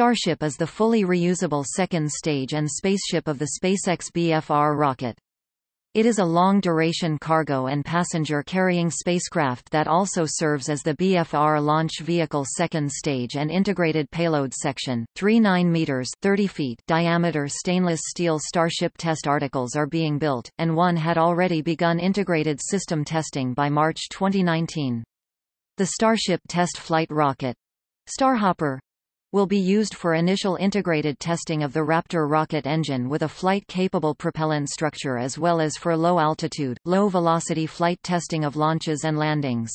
Starship is the fully reusable second stage and spaceship of the SpaceX BFR rocket. It is a long-duration cargo and passenger-carrying spacecraft that also serves as the BFR launch vehicle second stage and integrated payload section. Three 9 meters 30 feet diameter stainless steel Starship test articles are being built, and one had already begun integrated system testing by March 2019. The Starship test flight rocket Starhopper will be used for initial integrated testing of the Raptor rocket engine with a flight-capable propellant structure as well as for low-altitude, low-velocity flight testing of launches and landings.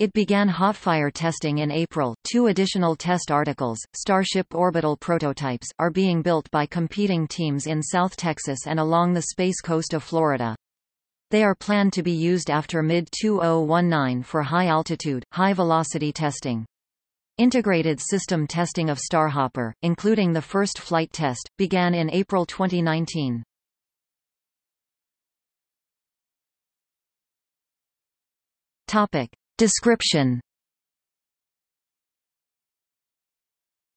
It began hot-fire testing in April. Two additional test articles, Starship orbital prototypes, are being built by competing teams in South Texas and along the Space Coast of Florida. They are planned to be used after mid-2019 for high-altitude, high-velocity testing. Integrated system testing of Starhopper, including the first flight test, began in April 2019. Topic. Description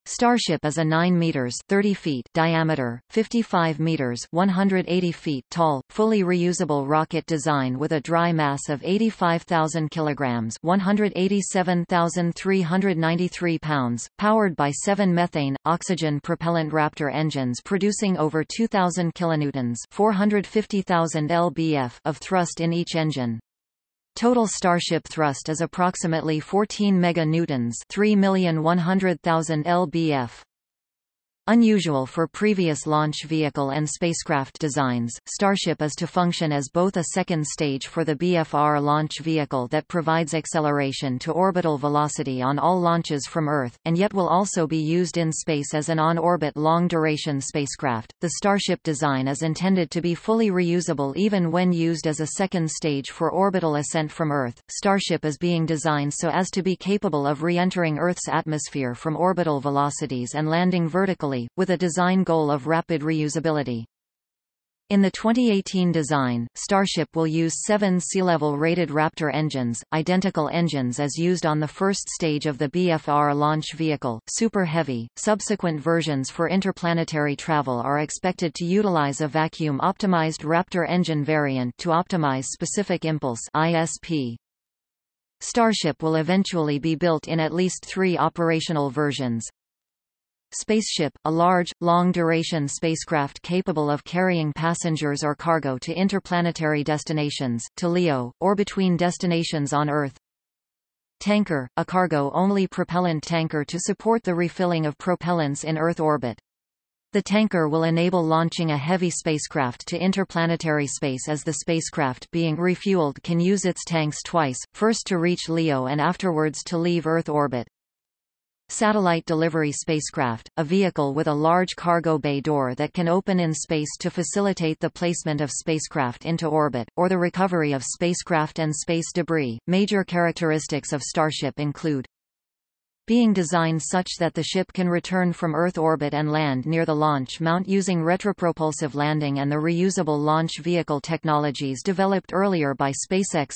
Starship is a 9 meters 30 feet diameter, 55 meters 180 feet tall, fully reusable rocket design with a dry mass of 85,000 kilograms 187,393 pounds, powered by seven methane, oxygen propellant Raptor engines producing over 2,000 kilonewtons 450,000 lbf of thrust in each engine. Total Starship thrust is approximately 14 meganewtons, 3,100,000 lbf. Unusual for previous launch vehicle and spacecraft designs, Starship is to function as both a second stage for the BFR launch vehicle that provides acceleration to orbital velocity on all launches from Earth, and yet will also be used in space as an on-orbit long-duration spacecraft. The Starship design is intended to be fully reusable even when used as a second stage for orbital ascent from Earth. Starship is being designed so as to be capable of re-entering Earth's atmosphere from orbital velocities and landing vertically with a design goal of rapid reusability. In the 2018 design, Starship will use seven sea-level rated Raptor engines, identical engines as used on the first stage of the BFR launch vehicle, Super Heavy. Subsequent versions for interplanetary travel are expected to utilize a vacuum-optimized Raptor engine variant to optimize specific impulse ISP. Starship will eventually be built in at least three operational versions, Spaceship, a large, long-duration spacecraft capable of carrying passengers or cargo to interplanetary destinations, to LEO, or between destinations on Earth. Tanker, a cargo-only propellant tanker to support the refilling of propellants in Earth orbit. The tanker will enable launching a heavy spacecraft to interplanetary space as the spacecraft being refueled can use its tanks twice, first to reach LEO and afterwards to leave Earth orbit. Satellite Delivery Spacecraft, a vehicle with a large cargo bay door that can open in space to facilitate the placement of spacecraft into orbit, or the recovery of spacecraft and space debris. Major characteristics of Starship include being designed such that the ship can return from Earth orbit and land near the launch mount using retropropulsive landing and the reusable launch vehicle technologies developed earlier by SpaceX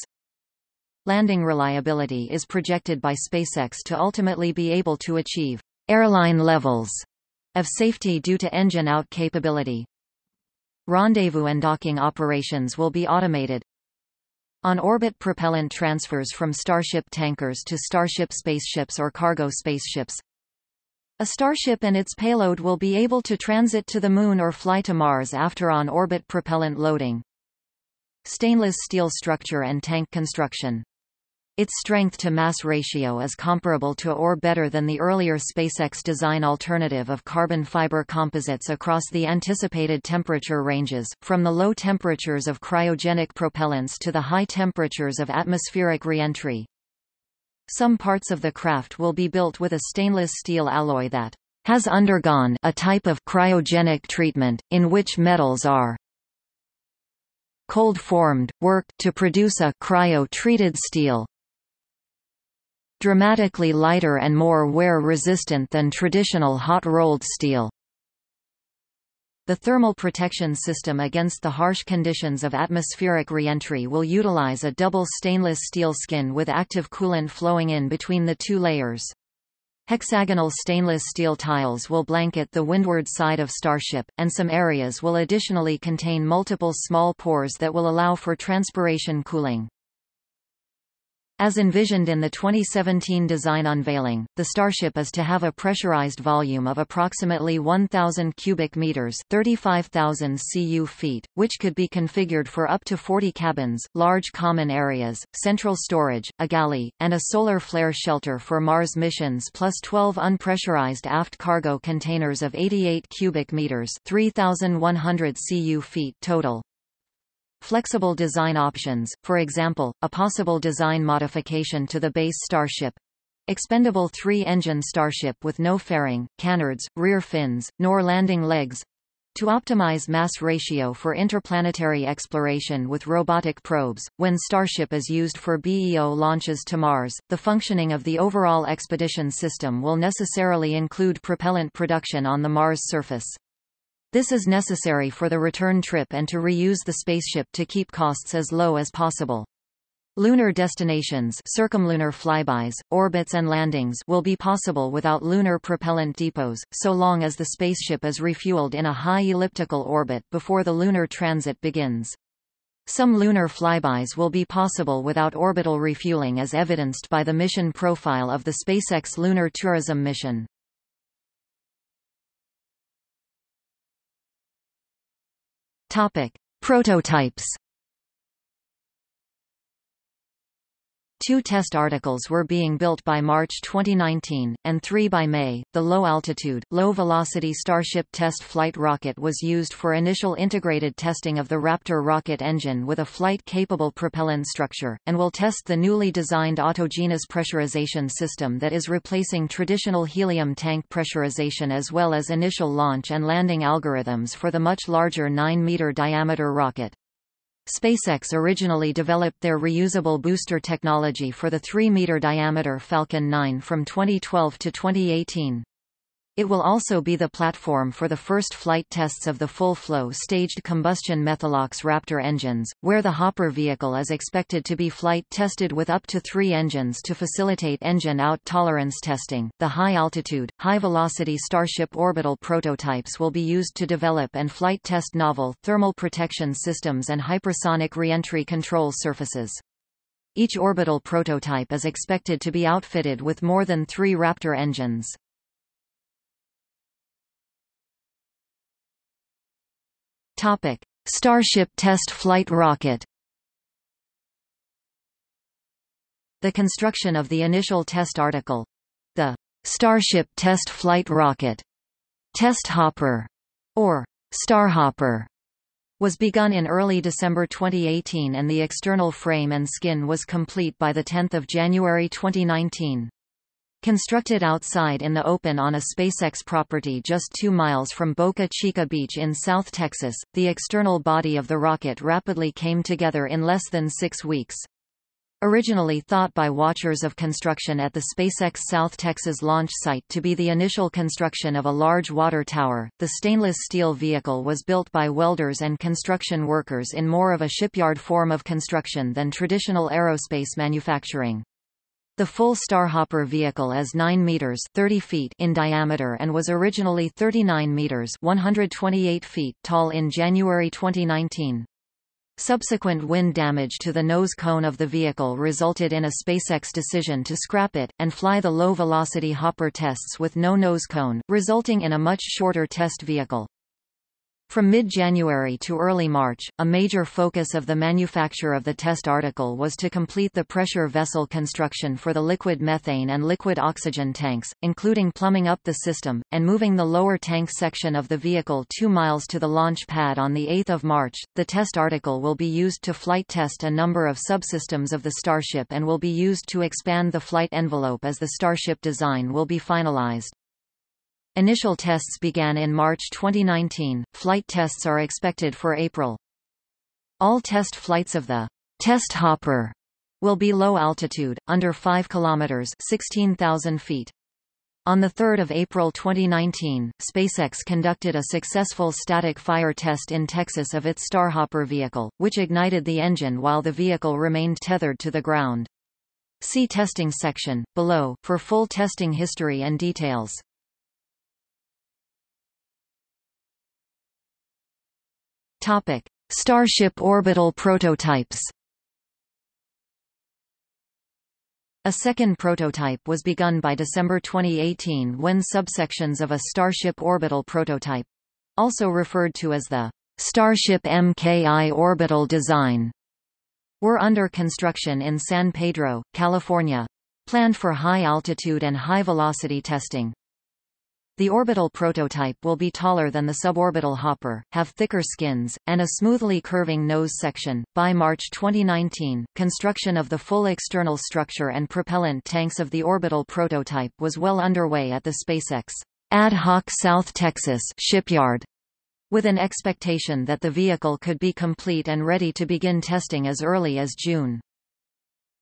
Landing reliability is projected by SpaceX to ultimately be able to achieve airline levels of safety due to engine out capability. Rendezvous and docking operations will be automated. On-orbit propellant transfers from Starship tankers to Starship spaceships or cargo spaceships. A Starship and its payload will be able to transit to the Moon or fly to Mars after on-orbit propellant loading. Stainless steel structure and tank construction its strength-to-mass ratio is comparable to or better than the earlier SpaceX design alternative of carbon fiber composites across the anticipated temperature ranges, from the low temperatures of cryogenic propellants to the high temperatures of atmospheric reentry. Some parts of the craft will be built with a stainless steel alloy that has undergone a type of cryogenic treatment, in which metals are cold-formed, worked to produce a cryo-treated steel dramatically lighter and more wear-resistant than traditional hot-rolled steel. The thermal protection system against the harsh conditions of atmospheric reentry will utilize a double stainless steel skin with active coolant flowing in between the two layers. Hexagonal stainless steel tiles will blanket the windward side of Starship, and some areas will additionally contain multiple small pores that will allow for transpiration cooling. As envisioned in the 2017 design unveiling, the Starship is to have a pressurized volume of approximately 1,000 cubic meters 35,000 cu feet, which could be configured for up to 40 cabins, large common areas, central storage, a galley, and a solar flare shelter for Mars missions plus 12 unpressurized aft cargo containers of 88 cubic meters 3,100 cu feet total. Flexible design options, for example, a possible design modification to the base Starship, expendable three-engine Starship with no fairing, canards, rear fins, nor landing legs, to optimize mass ratio for interplanetary exploration with robotic probes, when Starship is used for BEO launches to Mars, the functioning of the overall expedition system will necessarily include propellant production on the Mars surface. This is necessary for the return trip and to reuse the spaceship to keep costs as low as possible. Lunar destinations circumlunar flybys, orbits and landings will be possible without lunar propellant depots, so long as the spaceship is refueled in a high elliptical orbit before the lunar transit begins. Some lunar flybys will be possible without orbital refueling as evidenced by the mission profile of the SpaceX Lunar Tourism mission. Topic: Prototypes Two test articles were being built by March 2019, and three by May. The low-altitude, low-velocity Starship test flight rocket was used for initial integrated testing of the Raptor rocket engine with a flight-capable propellant structure, and will test the newly designed autogenous pressurization system that is replacing traditional helium tank pressurization as well as initial launch and landing algorithms for the much larger 9-meter diameter rocket. SpaceX originally developed their reusable booster technology for the 3-meter diameter Falcon 9 from 2012 to 2018. It will also be the platform for the first flight tests of the full-flow staged combustion Methalox Raptor engines, where the Hopper vehicle is expected to be flight tested with up to three engines to facilitate engine-out tolerance testing. The high-altitude, high-velocity Starship orbital prototypes will be used to develop and flight test novel thermal protection systems and hypersonic reentry control surfaces. Each orbital prototype is expected to be outfitted with more than three Raptor engines. Topic: Starship test flight rocket. The construction of the initial test article, the Starship test flight rocket, test hopper, or Starhopper, was begun in early December 2018 and the external frame and skin was complete by 10 January 2019. Constructed outside in the open on a SpaceX property just two miles from Boca Chica Beach in South Texas, the external body of the rocket rapidly came together in less than six weeks. Originally thought by watchers of construction at the SpaceX South Texas launch site to be the initial construction of a large water tower, the stainless steel vehicle was built by welders and construction workers in more of a shipyard form of construction than traditional aerospace manufacturing. The full Starhopper vehicle is 9 meters 30 feet in diameter and was originally 39 meters 128 feet tall in January 2019. Subsequent wind damage to the nose cone of the vehicle resulted in a SpaceX decision to scrap it, and fly the low-velocity Hopper tests with no nose cone, resulting in a much shorter test vehicle. From mid-January to early March, a major focus of the manufacture of the test article was to complete the pressure vessel construction for the liquid methane and liquid oxygen tanks, including plumbing up the system, and moving the lower tank section of the vehicle two miles to the launch pad on 8 March. The test article will be used to flight test a number of subsystems of the Starship and will be used to expand the flight envelope as the Starship design will be finalized. Initial tests began in March 2019, flight tests are expected for April. All test flights of the test hopper will be low altitude, under 5 kilometers 16,000 feet. On 3 April 2019, SpaceX conducted a successful static fire test in Texas of its Starhopper vehicle, which ignited the engine while the vehicle remained tethered to the ground. See testing section, below, for full testing history and details. Topic. Starship orbital prototypes A second prototype was begun by December 2018 when subsections of a Starship orbital prototype also referred to as the Starship MKI orbital design were under construction in San Pedro, California. Planned for high-altitude and high-velocity testing. The orbital prototype will be taller than the suborbital hopper, have thicker skins, and a smoothly curving nose section. By March 2019, construction of the full external structure and propellant tanks of the orbital prototype was well underway at the SpaceX Ad Hoc South Texas shipyard with an expectation that the vehicle could be complete and ready to begin testing as early as June.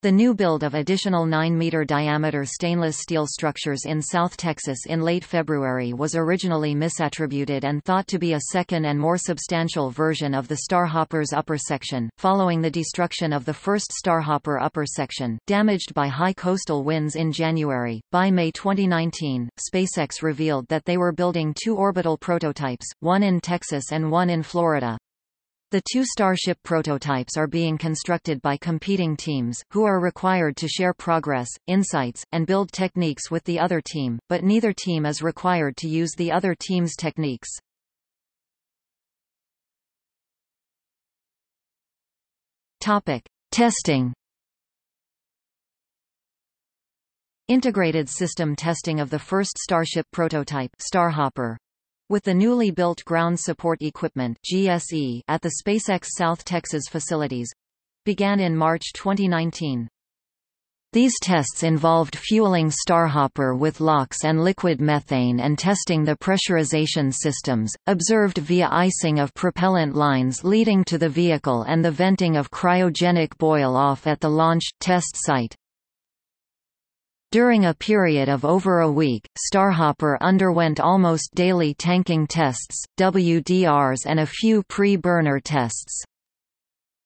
The new build of additional 9-meter diameter stainless steel structures in South Texas in late February was originally misattributed and thought to be a second and more substantial version of the Starhopper's upper section, following the destruction of the first Starhopper upper section, damaged by high coastal winds in January. By May 2019, SpaceX revealed that they were building two orbital prototypes, one in Texas and one in Florida. The two Starship prototypes are being constructed by competing teams, who are required to share progress, insights, and build techniques with the other team, but neither team is required to use the other team's techniques. Topic. Testing Integrated system testing of the first Starship prototype Starhopper with the newly built Ground Support Equipment GSE at the SpaceX South Texas facilities began in March 2019. These tests involved fueling Starhopper with LOX and liquid methane and testing the pressurization systems, observed via icing of propellant lines leading to the vehicle and the venting of cryogenic boil-off at the launch, test site. During a period of over a week, Starhopper underwent almost daily tanking tests, WDRs and a few pre-burner tests.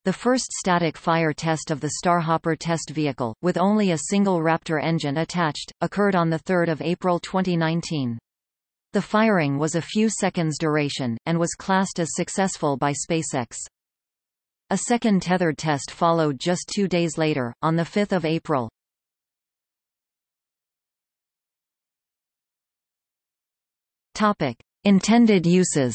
The first static fire test of the Starhopper test vehicle, with only a single Raptor engine attached, occurred on 3 April 2019. The firing was a few seconds duration, and was classed as successful by SpaceX. A second tethered test followed just two days later, on 5 April. Topic: Intended uses.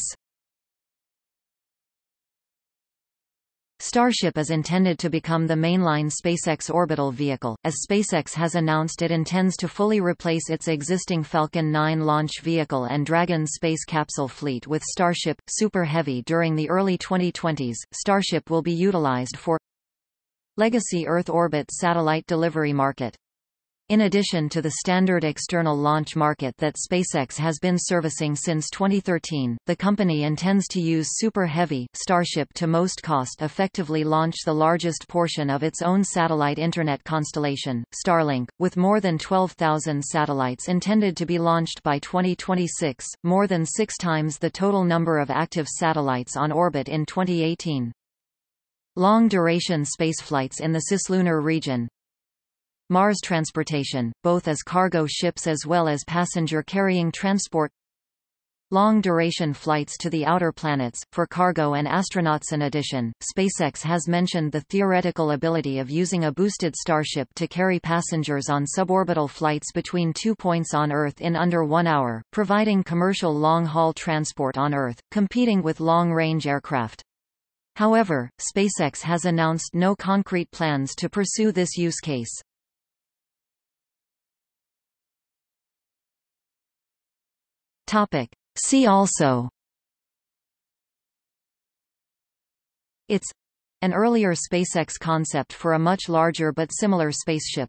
Starship is intended to become the mainline SpaceX orbital vehicle, as SpaceX has announced it intends to fully replace its existing Falcon 9 launch vehicle and Dragon space capsule fleet with Starship Super Heavy during the early 2020s. Starship will be utilized for legacy Earth orbit satellite delivery market. In addition to the standard external launch market that SpaceX has been servicing since 2013, the company intends to use Super Heavy Starship to most cost-effectively launch the largest portion of its own satellite internet constellation, Starlink, with more than 12,000 satellites intended to be launched by 2026, more than six times the total number of active satellites on orbit in 2018. Long-duration spaceflights in the cislunar region, Mars transportation, both as cargo ships as well as passenger-carrying transport Long-duration flights to the outer planets, for cargo and astronauts In addition, SpaceX has mentioned the theoretical ability of using a boosted Starship to carry passengers on suborbital flights between two points on Earth in under one hour, providing commercial long-haul transport on Earth, competing with long-range aircraft. However, SpaceX has announced no concrete plans to pursue this use case. Topic. See also It's an earlier SpaceX concept for a much larger but similar spaceship.